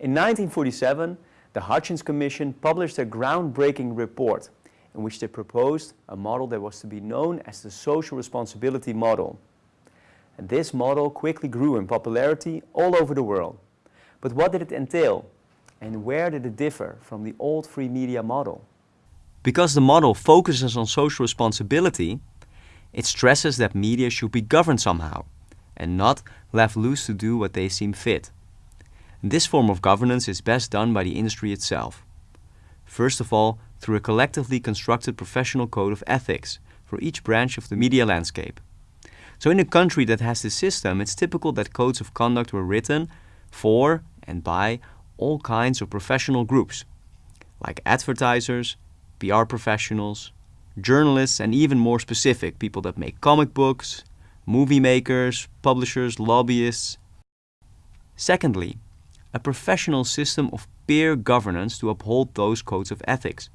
In 1947, the Hutchins Commission published a groundbreaking report in which they proposed a model that was to be known as the social responsibility model. And this model quickly grew in popularity all over the world. But what did it entail? And where did it differ from the old free media model? Because the model focuses on social responsibility, it stresses that media should be governed somehow and not left loose to do what they seem fit. This form of governance is best done by the industry itself. First of all, through a collectively constructed professional code of ethics for each branch of the media landscape. So in a country that has this system, it's typical that codes of conduct were written for and by all kinds of professional groups, like advertisers, PR professionals, journalists, and even more specific, people that make comic books, movie makers, publishers, lobbyists. Secondly, a professional system of peer governance to uphold those codes of ethics.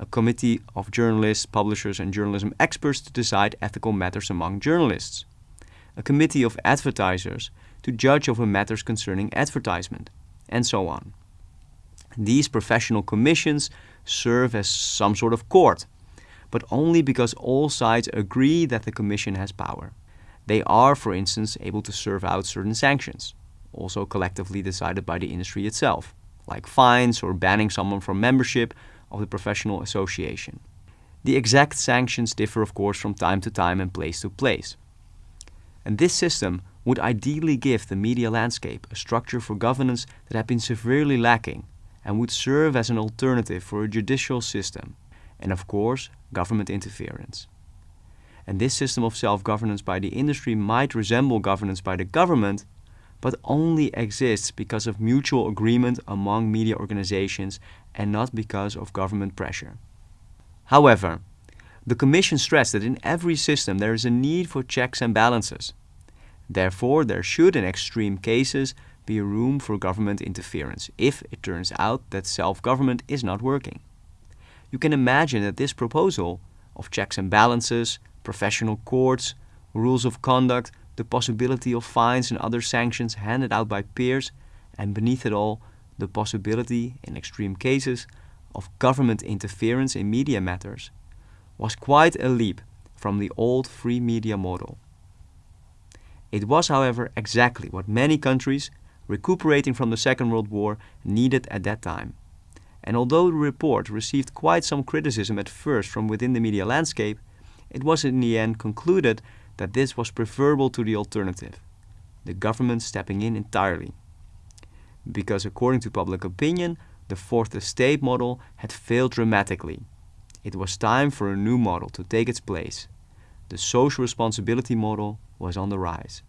A committee of journalists, publishers and journalism experts to decide ethical matters among journalists. A committee of advertisers to judge over matters concerning advertisement, and so on. These professional commissions serve as some sort of court, but only because all sides agree that the commission has power. They are, for instance, able to serve out certain sanctions also collectively decided by the industry itself, like fines or banning someone from membership of the professional association. The exact sanctions differ of course from time to time and place to place. And this system would ideally give the media landscape a structure for governance that had been severely lacking and would serve as an alternative for a judicial system and of course government interference. And this system of self-governance by the industry might resemble governance by the government but only exists because of mutual agreement among media organizations and not because of government pressure. However, the Commission stressed that in every system there is a need for checks and balances. Therefore, there should in extreme cases be room for government interference if it turns out that self-government is not working. You can imagine that this proposal of checks and balances, professional courts, rules of conduct the possibility of fines and other sanctions handed out by peers, and beneath it all, the possibility, in extreme cases, of government interference in media matters, was quite a leap from the old free media model. It was, however, exactly what many countries, recuperating from the Second World War, needed at that time. And although the report received quite some criticism at first from within the media landscape, it was in the end concluded that this was preferable to the alternative, the government stepping in entirely. Because according to public opinion, the fourth estate model had failed dramatically. It was time for a new model to take its place. The social responsibility model was on the rise.